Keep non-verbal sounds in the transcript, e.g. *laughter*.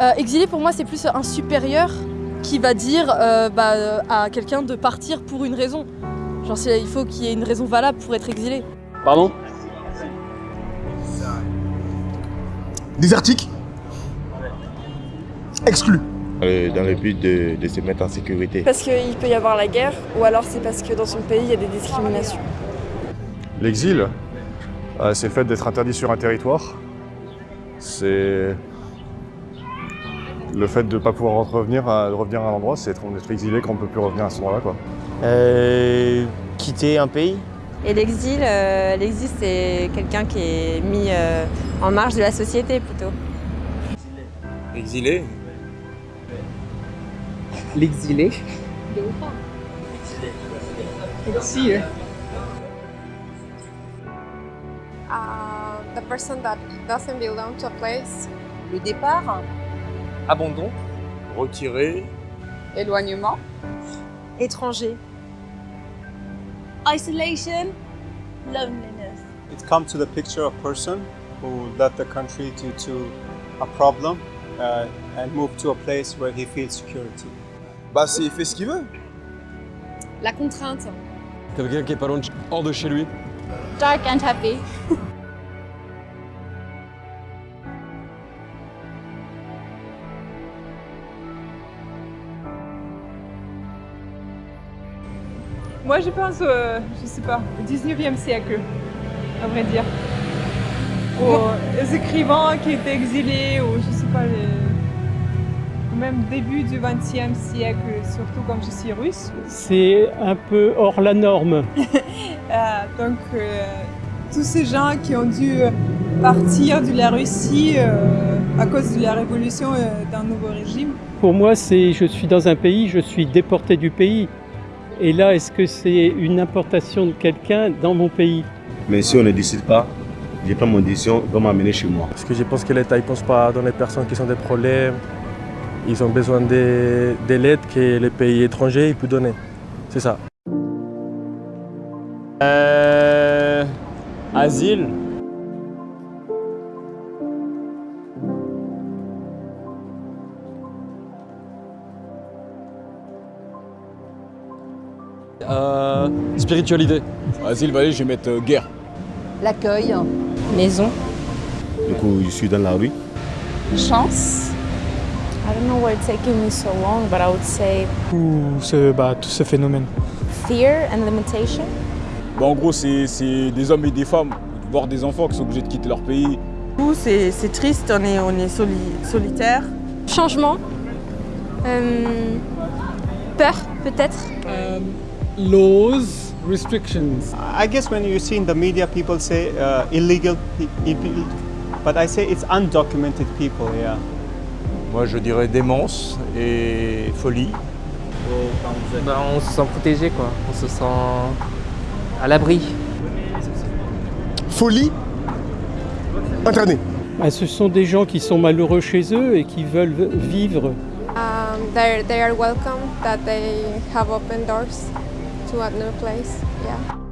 Euh, exilé pour moi c'est plus un supérieur qui va dire euh, bah, euh, à quelqu'un de partir pour une raison. Genre il faut qu'il y ait une raison valable pour être exilé. Pardon? Désertique? Exclu Euh, dans le but de, de se mettre en sécurité. Parce qu'il peut y avoir la guerre, ou alors c'est parce que dans son pays il y a des discriminations. L'exil, euh, c'est le fait d'être interdit sur un territoire. C'est le fait de ne pas pouvoir revenir à, revenir à un endroit, c'est être, être exilé quand on ne peut plus revenir à cet endroit-là. quoi. euh, Quitter un pays Et l'exil, euh, l'exil c'est quelqu'un qui est mis euh, en marge de la société plutôt. Exilé L'exilé. Exilé. Uh, the person that doesn't belong to a place. Le départ, Abandon Retiré Éloignement. Étranger. isolation, loneliness. It comes to the picture of person who left the country due to a problem uh, and moved to a place where he feels security. Bah c'est il fait ce qu'il veut. La contrainte. Quelqu'un qui est pas loin de- hors de chez lui Dark and happy. *laughs* Moi, je pense, euh, je sais pas, au 19e siècle, à vrai dire. Aux écrivains qui étaient exilés, ou je sais pas, les... ou même début du 20e siècle, surtout comme je suis russe. C'est un peu hors la norme. *laughs* Euh, donc, euh, tous ces gens qui ont dû partir de la Russie euh, à cause de la révolution d'un nouveau régime. Pour moi, c'est je suis dans un pays, je suis déporté du pays. Et là, est-ce que c'est une importation de quelqu'un dans mon pays Mais si on ne décide pas, je prends mon décision, on va m'amener chez moi. Parce que je pense que l'État ne pense pas dans les personnes qui ont des problèmes. Ils ont besoin de, de l'aide que les pays étrangers peuvent donner. C'est ça. Euh... Asile Euh... Spiritualité. Asile, allez, je vais mettre euh, guerre. L'accueil, Maison. Du coup, je suis dans la rue. Chance. I don't know why it's taking me so long, but I would say Tout ce, bah, tout ce phénomène. fear and limitation. Bah en gros, c'est c'est des hommes et des femmes, voire des enfants qui sont obligés de quitter leur pays. c'est c'est triste, on est, on est soli- solitaire. Changement. Euh, peur peut-être. Laws, restrictions. I guess when you see in the media people say uh, illegal pe- people, but I say it's undocumented people, yeah. Moi, je dirais démence et folie. Bah, on se sent protégé, quoi. On se sent à l'abri. Folie Internée. Ah, ce sont des gens qui sont malheureux chez eux et qui veulent vivre. Um, they're, they are welcome that they have open doors to another place. Yeah.